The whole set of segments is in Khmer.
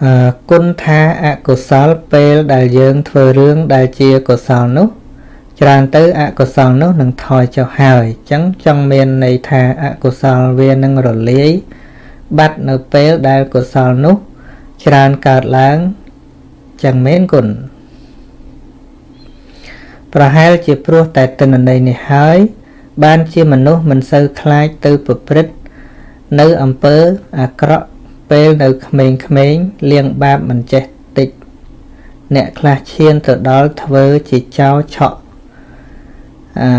អឺគុណថាអកុសលពេលដែលយើងធ្វើរឿងដែលជាកុសលនោះ ច្រើនទៅអកុសលនោះនឹងថយចុះហើយអញ្ចឹងចង់មានន័យថាអកុសលវានឹងរលាយបាត់នៅពេលដែលកុសលនោះ ច្រើនកើតឡើងចឹងមែនគុណប្រហែលជាព្រោះតែទិន្នន័យនេះហើយ បានជាមនុស្សមិនសូវខ្លាចទៅប្រព្រឹត្តនៅអំពើអាក្រក់ ពេលនៅក្មេងៗលៀងបាបមិនចេះតិច អ្នកខ្លះឈានទៅដល់ធ្វើជាចោរឆក់អឺ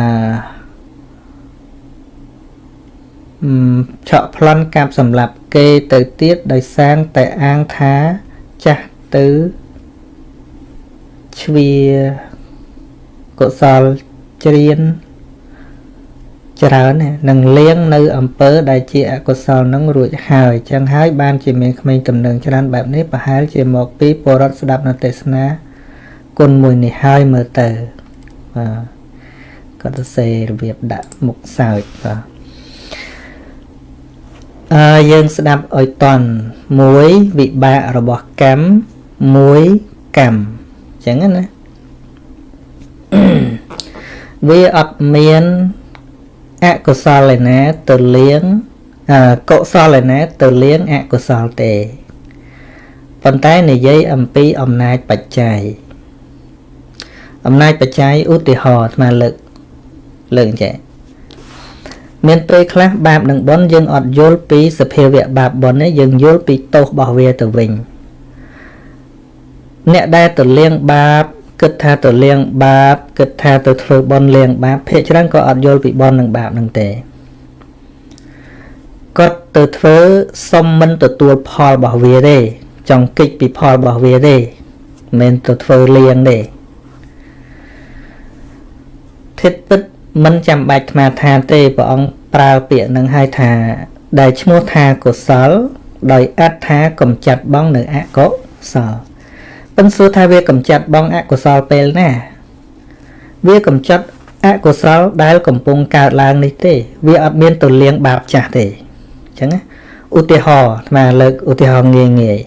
ឆក់ប្លន់កាប់សម្លាប់គេទៅទៀតដោយសាងតែអាងថាចាស់ទៅជ្វាកុសលច្រៀន ច្រើននឹងលៀងនៅអំពើដែលជាអកុសលនឹងរួចហើយចឹងហើយបានជាមានក្មេងតំណឹងច្រើនបែបនេះប្រហែលជាមកពីបរិទ្ធស្ដាប់នៅទេសនាគុណមួយនេះហើយមើលទៅបាទគាត់ទៅសេរបៀបដាក់មុខសើចបាទអឺយើងស្ដាប់ឲ្យតន់មួយវិបាករបស់កម្មមួយកម្មអញ្ចឹងណាវាអត់មាន អកុសលឯណាទៅលៀងកុសលឯណាទៅលៀងអកុសលទេប៉ុន្តែនិយាយអំពីអំណាចបច្ច័យអំណាចបច្ច័យឧទាហរណ៍អាត្មាលើកលើកចេះមានពេលខ្លះបាបនិងបុណ្យយើងអត់យល់ពីសភាវៈបាបបុណ្យនេះយើងយល់ពីទោសរបស់វាទៅវិញអ្នកដែលទៅលៀងបាប គិតថាទៅលៀងបាបគិតថាទៅធ្វើបុណ្យលៀងបាបភាគច្រើនក៏អត់យល់ពីបុណ្យនិងបាបនឹងទេគាត់ទៅធ្វើសុំមិនទទួលផលរបស់វាទេចង់គិតពីផលរបស់វាទេមិនទៅធ្វើលៀងទេធិតពិតមិនចាំបាច់ថ្មថាទេព្រះអង្គប្រើពាក្យនឹងឲ្យថាដែលឈ្មោះថាកុសល ដោយអត្ថាកំចាត់បងនៅអកុសល ពឹងសួរថាវាកំចាត់បងអកុសលពេលណា វាកំចាត់អកុសលដែលកំពុងកើតឡើងនេះទេ វាអត់មានទៅលៀងបាបចាស់ទេអញ្ចឹងឧទាហរណ៍អាត្មាលើកឧទាហរណ៍ងាយងាយ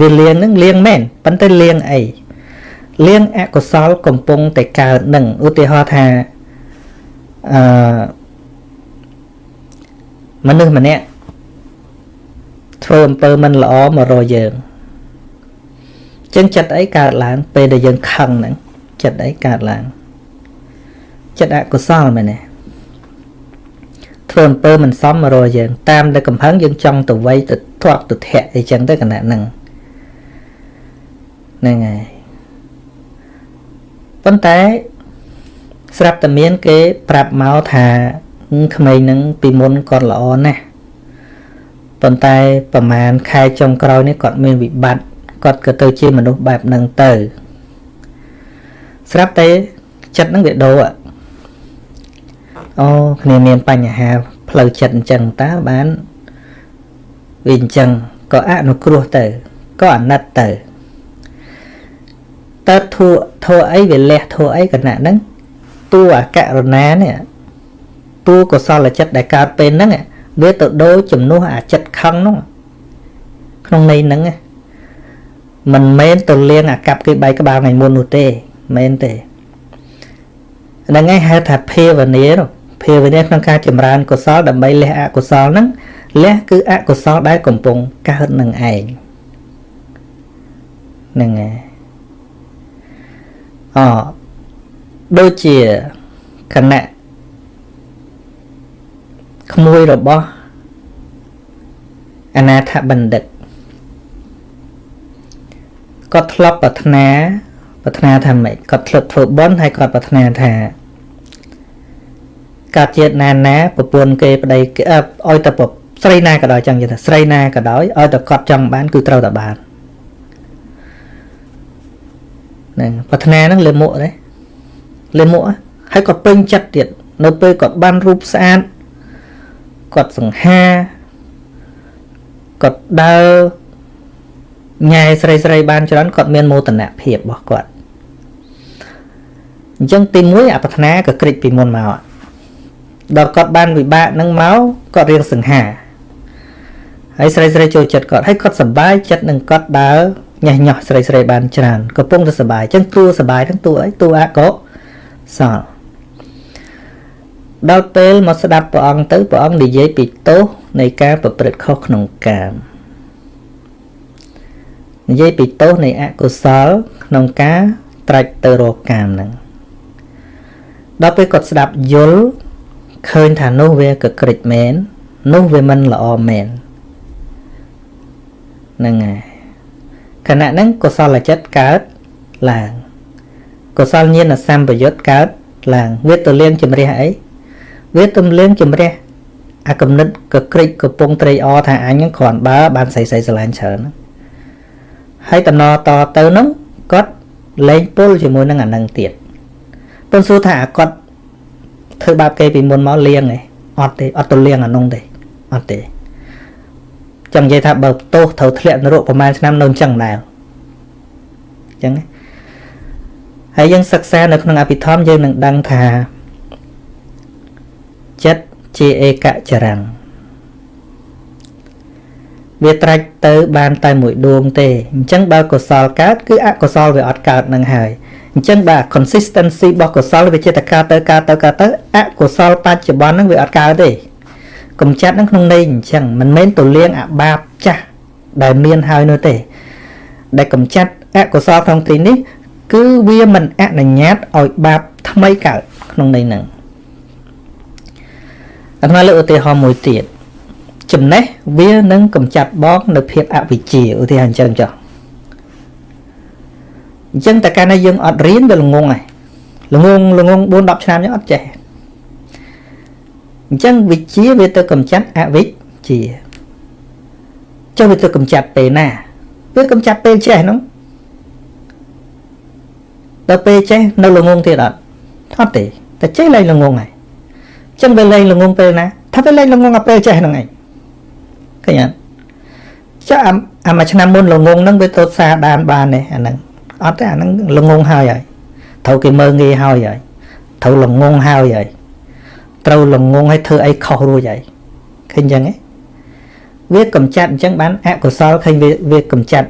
វាលៀងនឹងលៀងមែនប៉ុន្តែលៀងអីលៀងអកុសលកំពុងតែកើតនឹងឧទាហរណ៍ថាអឺមនុស្សម្នាក់ធ្វើអំពើមិនល្អមករកយើង ចឹងចិត្តអីកើតឡើង ពេលដែលយើងខឹងហ្នឹងចិត្តអីកើតឡើងចិត្តអកុសលមែនទេធ្វើអំពើមិនសមមករកយើង តាមតែកំហឹងយើងចង់ទៅវៃទៅធាត់ទៅធាក់អីចឹងទៅគណៈហ្នឹងហ្នឹងហើយប៉ុន្តែស្រាប់តែមានគេប្រាប់មកថាក្មេងហ្នឹងពីមុនគាត់ល្អណាស់ប៉ុន្តែប្រហែលខែចុងក្រោយនេះគាត់មានវិបត្តិ គាត់ក៏ទៅជាមនុស្សបែបហ្នឹងទៅស្រាប់តែចិត្តហ្នឹងវាដូរអូគ្នាមានបញ្ហាផ្លូវចិត្តអញ្ចឹងតើបានវាអញ្ចឹងក៏អនុគ្រោះទៅក៏អាណិតទៅតើធួធួអីវាលះធួអីគណៈហ្នឹងតួអកករណានេះតួកុសលចិត្តដែលកើតពេលហ្នឹងវាទៅដូរចំនួនអាចិត្តខឹងនោះក្នុងន័យហ្នឹងណា មិនមែនទៅលៀងអាកັບគេបែកក្បាលថ្ងៃមុននោះទេមែនទេហ្នឹងឯងហៅថាភាវនាភាវនាក្នុងការចម្រើនកុសលដើម្បីលះអកុសលហ្នឹងលះគឺអកុសលដែលកំពុងកើតនឹងឯងហ្នឹងឯងអដូចជាគណៈក្មួយរបស់អនាថបណ្ឌិត គាត់ធ្លាប់ប្រាថ្នាប្រាថ្នាថាម៉េចគាត់ធ្លាប់ធ្វើបុណ្យហើយគាត់ប្រាថ្នាថាកើតជាតិណាណាប្រពន្ធគេប្តីគេឲ្យតែស្រីណាក៏ដោយចឹងយល់ថាស្រីណាក៏ដោយឲ្យតែគាត់ចង់បានគឺត្រូវតែបានហ្នឹងប្រាថ្នាហ្នឹងលិមុខទេលិមុខហើយក៏ពេញចិត្តទៀតនៅពេលគាត់បានរូបស្អាតគាត់សង្ហាគាត់ដើរ ញ៉ែស្រីស្រីបានច្រើនគាត់មានមោទនភាពរបស់គាត់អញ្ចឹងទី1អប្រាថ្នាក៏ក្រិចពីមុនមកដល់គាត់បានវិបាកនឹងមកគាត់រៀងសង្ហាហើយស្រីស្រីចូលចិត្តគាត់ហើយគាត់សប្បាយចិត្តនឹងគាត់ដើរញ៉ាស់ញោះស្រីស្រីបានច្រើនកំពុងតែសប្បាយអញ្ចឹងតួសប្បាយទាំងតួអីតួអកុសលដល់ពេលមកស្ដាប់ព្រះអង្គទៅព្រះអង្គនិយាយពីទោសនៃការប្រព្រឹត្តខុសក្នុងកាម និយាយពីទោសនៃអកុសល ក្នុងការត្រាច់ទៅរកកាមហ្នឹងដល់ពេលគាត់ស្ដាប់យល់ឃើញថានោះវាកក្រិចមែននោះវាមិនល្អមែនហ្នឹងហើយខណៈហ្នឹងកុសលចិត្តកើតឡើងកុសលញាណសម្បយុទ្ធកើតឡើងវាទៅលៀងជំរះអីវាទំលៀងជំរះអាកំណត់កក្រិចកំពុងត្រេកអរថាអញហ្នឹងគ្រាន់បើបានស្អីស្អីស្រឡាញ់ច្រើនហើ យតំណតទៅហ្នឹងគាត់លែងពុលជាមួយនឹងអានឹងទៀតប៉ុន្តែសួរថាអាគាត់ធ្វើបាបគេពីមុនមកលៀងឯងអត់ទេអត់ទៅលៀងអានោះទេអត់ទេចង់និយាយថាបើទោសត្រូវធ្លាក់នរកប្រហែលឆ្នាំនៅអញ្ចឹងដែរអញ្ចឹងហើយយើងសិក្សានៅក្នុងអភិធម្មយើងនឹងដឹងថាចិត្តជាឯកចរង្គ វាត្រាច់ទៅបានតែមួយដួងទេអញ្ចឹងបើកុសលកើតគឺអកុសលវាអត់កើតនឹងហើយអញ្ចឹងបាទ consistency របស់កុសលវាជាតកើតទៅកើតទៅកើតទៅអកុសលបច្ចុប្បន្នហ្នឹងវាអត់កើតទេកំចាត់នឹងក្នុងន័យអញ្ចឹងមិនមែនទៅលៀងអាបាបចាស់ដែលមានហើយនោះទេ ដែលកំចាត់អកុសលក្នុងទីនេះ គឺវាមិនអនុញ្ញាតឲ្យបាបថ្មីកើតក្នុងន័យហ្នឹងអាត្មាលើកឧទាហរណ៍មួយទៀត ចំណេះវានឹងកំចាត់បងនៅភាពអវិជ្ជាឧទាហរណ៍អញ្ចឹងចុះអញ្ចឹងតែកាលណាយើងអត់រៀនវាល្ងងហើយល្ងងល្ងង4 10ឆ្នាំយើងអត់ចេះអញ្ចឹងវិជ្ជាវាទៅកំចាត់អវិជ្ជាចុះវាទៅកំចាត់ពេលណាវាកំចាត់ពេលចេះហ្នឹងដល់ពេលចេះនៅល្ងងទៀតអត់អត់ទេតែចេះលែងល្ងងហើយអញ្ចឹងវាលែងល្ងងពេលណាថាវាលែងល្ងងអាពេលចេះហ្នឹងឯង ឃើញអត់ចាអាមួយឆ្នាំមុនល្ងងហ្នឹងវាទៅសាដានបានទេអាហ្នឹងអត់ទេអាហ្នឹងល្ងងហើយហើយត្រូវគេមើងងាយហើយហើយត្រូវល្ងងហើយហើយត្រូវល្ងងឲ្យធ្វើអីខុសរួចហើយឃើញអញ្ចឹងហ៎វាកំចាត់អញ្ចឹងបានអកុសលឃើញវាវាកំចាត់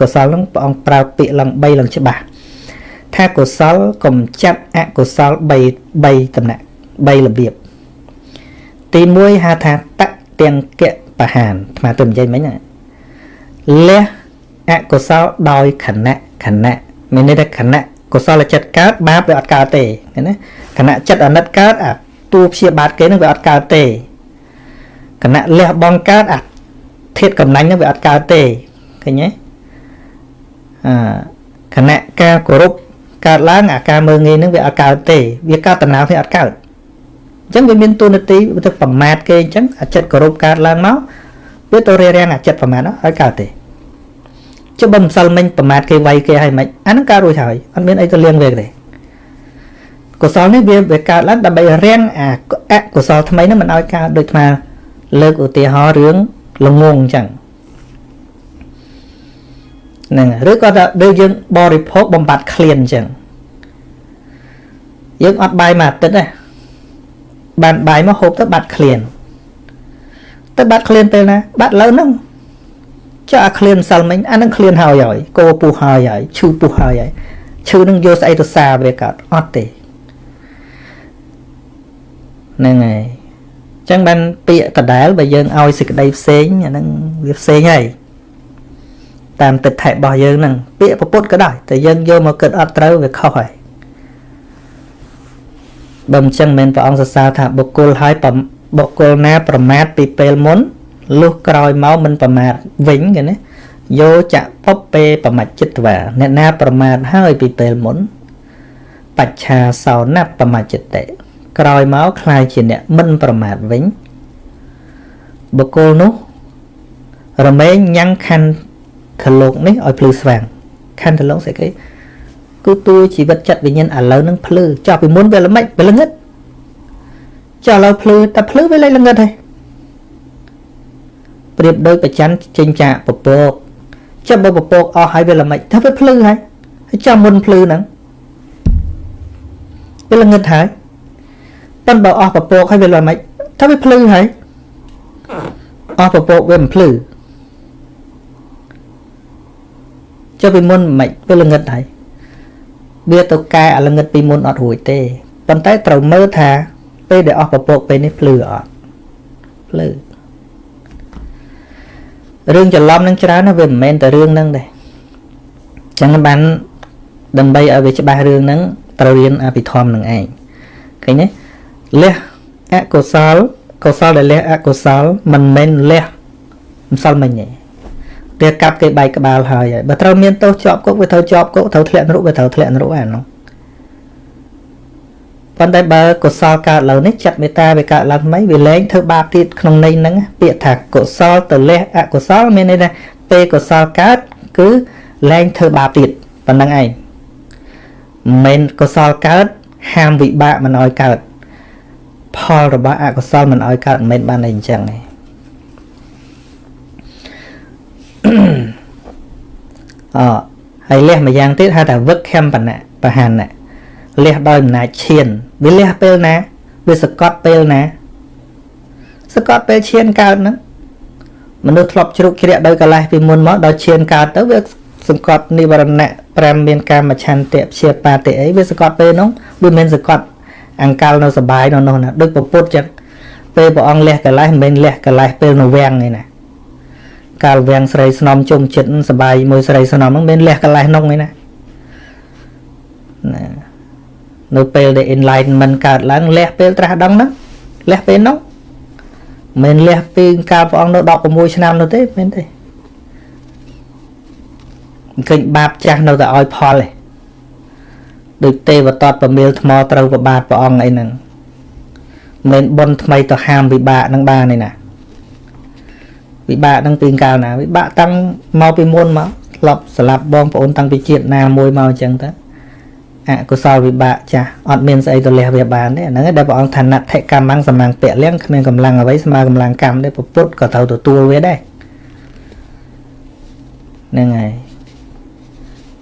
កុសលហ្នឹងព្រះអង្គប្រើពាក្យឡើង3ឡើងច្បាស់ថាកុសលកំចាត់អកុសល3 3តំណាក់3របៀបទី1ហៅថាតទាំងកៈ បហានស្មាទៅនិយាយមិញណាលះអកុសលដោយខណៈខណៈមានន័យថាខណៈកុសលចិត្តកើតបាបវាអត់កើតទេណាខណៈចិត្តអាណិតកើតអាតួព្យាបាទគេនឹងវាអត់កើតទេគណៈលះបងកើតអាធាតកំណាញ់នឹងវាអត់កើតទេឃើញទេអាគណៈការគោរពកើតឡើងអាការមើងងាយនឹងវាអត់កើតទេ វាកើតតំណៅវាអត់កើត អញ្ចឹងវាមានទូនាទីទៅប្រមាថគេអញ្ចឹងអាចិត្តគោរពកើតឡើងមកវាទៅរារាំងអាចិត្តប្រមាថនោះឲ្យកើតទេចុះបើម្សិលមិញប្រមាថគេវាយគេឲ្យមិនអានឹងកើតរួចហើយអត់មានអីទៅលៀងវាទេកុសលនេះវាវាកើតឡើងដើម្បីរាំងអាអកុសលថ្មីនោះមិនឲ្យកើតដូចថាលើកឧទាហរណ៍រឿងល្ងងអញ្ចឹងហ្នឹងឬក៏ថាដូចយើងបរិភោគបំបត្តិក្លៀនអញ្ចឹងយើងអត់បាយមួយអាទិត្យទេ បានបាយមកហូបទៅបាត់ក្លៀនទៅបាត់ក្លៀនពេលណាបាត់លើហ្នឹងចុះអាក្លៀនសិលមិញអានឹងក្លៀនហើយហើយកោពុះហើយហើយឈឺពុះហើយហើយឈឺនឹងយកស្អីទៅសាវាកើតអត់ទេហ្នឹងហើយអញ្ចឹងបានពាក្យដដែលបើយើងឲ្យសេចក្តីផ្សេងអាហ្នឹងវាផ្សេងហើយតាមទឹកថែរបស់យើងហ្នឹងពាក្យពុទ្ធក៏ដោយតែយើងយកមកគិតអត់ត្រូវវាខុសហើយ បើមិនចឹងមិនព្រះអង្គសរសើរថាបុគ្គលហើយបុគ្គលណាប្រមាថពីពេលមុនលុះក្រោយមកមិនប្រមាថវិញគេណាយោចៈពពពេប្រមាចិត្តវាអ្នកណាប្រមាថហើយពីពេលមុនបច្ឆាសោណប្រមាចិត្តតិក្រោយមកคล้ายជាអ្នកមិនប្រមាថវិញបុគ្គលនោះរមែងញ៉ាំងខណ្ឌខលោកនេះឲ្យភ្លឺស្វាងខណ្ឌខលោកស្អីគេ គឺទួជីវិតចិត្តវិញ្ញាណឥឡូវនឹងភ្លឺចោះពីមុនវាល្មិចវាល្ងឹតចោះឥឡូវភ្លឺតែភ្លឺវាលែងល្ងឹតហើយប្រៀបដូចប្រច័នចេញចាកពពកចាប់បើពពកអស់ហើយវាល្មិចថាវាភ្លឺហើយហើយចាំមុនភ្លឺហ្នឹងវាល្ងឹតហើយប៉ុន្តែបើអស់ពពកហើយវាលមិនថាវាភ្លឺហើយអស់ពពកវាមិនភ្លឺចុះពីមុនមិនវាល្ងិតហើយ វាទៅកែអាល្ងិតពីមុនអត់រួចទេប៉ុន្តែត្រូវមើលថាពេលដែលអស់ពពកពេលនេះភ្លឺអត់ភ្លឺរឿងច្រឡំនឹងច្រើនណាវាមិនមែនតែរឿងហ្នឹងទេចឹងបានដើម្បីឲ្យវាច្បាស់រឿងហ្នឹងត្រូវរៀនអភិធម្មនឹងឯងឃើញទេលះអកុសលកុសលដែលលះអកុសលមិនមែនលះម្សិលមិញទេ តែកាប់គេបែកក្បាលហើយបើត្រូវមានទោសជាប់គុកវាត្រូវជាប់គុកត្រូវធ្លាក់នរកវាត្រូវធ្លាក់នរកអានោះប៉ុន្តែបើកុសលកើតឡើងនេះចិត្តមេត្តាវាកើតឡើងថ្មីវាលែងធ្វើបាបទៀតក្នុងន័យហ្នឹងពាក្យថាកុសលទៅលះអកុសលមានន័យថាពេលកុសលកើតគឺលែងធ្វើបាបទៀតប៉ុណ្្នឹងឯងមិនមែនកុសលកើតហាមវិបាកមិនឲ្យកើតផលរបស់អកុសលមិនឲ្យកើតមិនមែនបានតែអញ្ចឹងទេ អហើយលះមួយយ៉ាងទៀតហៅថាវឹកខំបណៈបហានៈលះដោយអំណាចឈានវាលះពេលណាវាសកត់ពេលណាសកត់ពេលឈានកើតហ្នឹងមនុស្សធ្លាប់ជ្រុកជ្រាក់ដោយកលេសពីមុនមកដល់ឈានកើតទៅវាសង្កត់និវរណៈ5មានកាមឆន្ទៈព្យាបាទិអីវាសកត់ពេលនោះវាមិនសកត់អង្កលនៅសបាយនៅនោះណាដូចពពុទ្ធចឹងពេលព្រះអង្គលះកលេសមិនមែនលះកលេសពេលនៅវាំងទេណា កាលវាំងស្រីស្នំជុំចិត្តសបាយមួយស្រីស្នំហ្នឹងមិនលះកលេសនោះទេណាណានៅពេលដែល enlightenment កើតឡើងលះពេលត្រាស់ដឹងហ្នឹងលះពេលនោះមិនលះពីកាលព្រះអង្គនៅ16ឆ្នាំនោះទេមែនទេឃើញបាបចាស់នៅតែឲ្យផលទេដូចទេវតតប្រមៀលថ្មត្រូវប្របាទព្រះអង្គអីហ្នឹងមិនបនថ្មីទៅហាមវិបាកនឹងបានទេណា វិបាកនឹងពីកាលណាវិបាកតាំងមកពីមុនមកធ្លាប់ស្លាប់បងប្អូនតាំងពីជាតិណាមួយមកអញ្ចឹងទៅអកុសលវិបាកចាស់អត់មានស្អីទៅលះវាបានទេហ្នឹងដែលព្រះអង្គថាណដ្ឋិកម្មងសម្លាំងពៈលៀងគ្មានកម្លាំងអ្វីស្មើកម្លាំងកម្មទេពុទ្ធក៏ត្រូវទទួលវាដែរហ្នឹងហើយ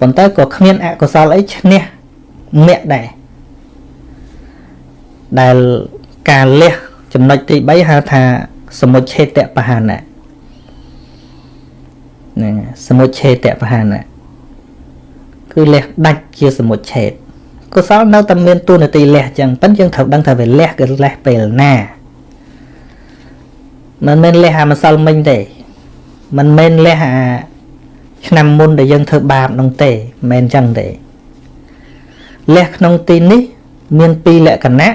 ប៉ុន្តែក៏គ្មានអកុសលអីឈ្នះអ្នកដែរដែលការលះចំណុចទី3ហៅថាសមុច្ឆេតបហានៈ ហ្នឹងសមុច្ឆេតបហានៈគឺលះដាច់ជាសមុច្ឆេតកុសលនៅតែមានទូនាទីលះចឹងប៉ិនយើងត្រូវដឹងថាវាលះគឺលះពេលណាមិនមែនលះអាម្សិលមិញទេមិនមែនលះអាឆ្នាំមុនដែលយើងធ្វើបាបនោះទេមិនមែនចឹងទេលះក្នុងទីនេះ មានពីរលក្ខណៈ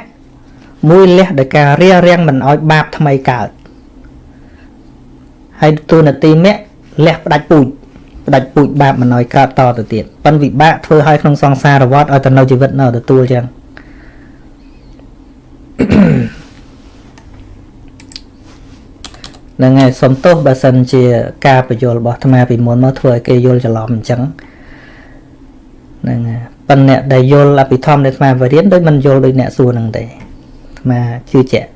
មួយលះដោយការរារាំងមិនឲ្យបាបថ្មីកើតហើយទូនាទីមគ្គ លះផ្ដាច់ពូជផ្ដាច់ពូជបាបមិនឲ្យកើតតទៅទៀតប៉ិនវិបាកធ្វើឲ្យក្នុងសង្សារវដ្តឲ្យទៅនៅជីវិតនៅទទួលចឹងហ្នឹងហើយសំទោសបើសិនជាការបញ្យល់របស់អាត្មាពីមុនមកធ្វើឲ្យគេយល់ច្រឡំអញ្ចឹងហ្នឹងហើយប៉ុន្តែអ្នកដែលយល់អភិធម្មនៃអាត្មាបរៀនដូចមិនយល់ដូចអ្នកសួរហ្នឹងទេអាត្មាជឿជាក់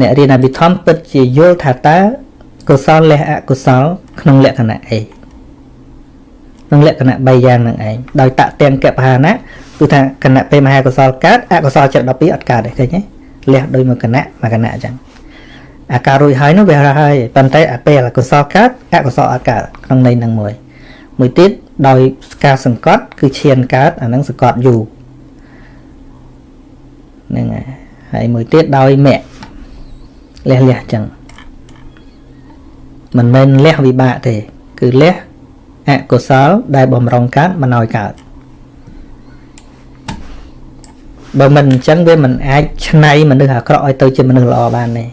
អ្នករៀនអភិធម្មពិតជាយល់ថាតើ កុសលលះអកុសល ក្នុងលក្ខណៈអីក្នុងលក្ខណៈ3យ៉ាងហ្នឹងឯងដោយតទាំងកបហានៈគឺថាគណៈពេលមហាកុសលកើតអកុសលចិត្ត12អត់កើតទេឃើញទេលះដោយមួយគណៈមួយគណៈអញ្ចឹងអាការរួចហើយនោះវាហើយប៉ុន្តែអាពេលអកុសលកើតអកុសលអត់កើតក្នុងន័យហ្នឹងមួយមួយទៀតដោយការសង្កត់ គឺឈានកើតអាហ្នឹងសង្កត់យូរហ្នឹងហើយហើយមួយទៀតដោយមគ្គលះលះចឹង មិនមែនលះវិបាកទេ គឺលះអកុសលដែលបំរុងកើតមិនឲ្យកើតបើមិនអញ្ចឹងវាមិនអាចឆ្នៃមនុស្សអាក្រក់ឲ្យទៅជាមនុស្សល្អបានទេ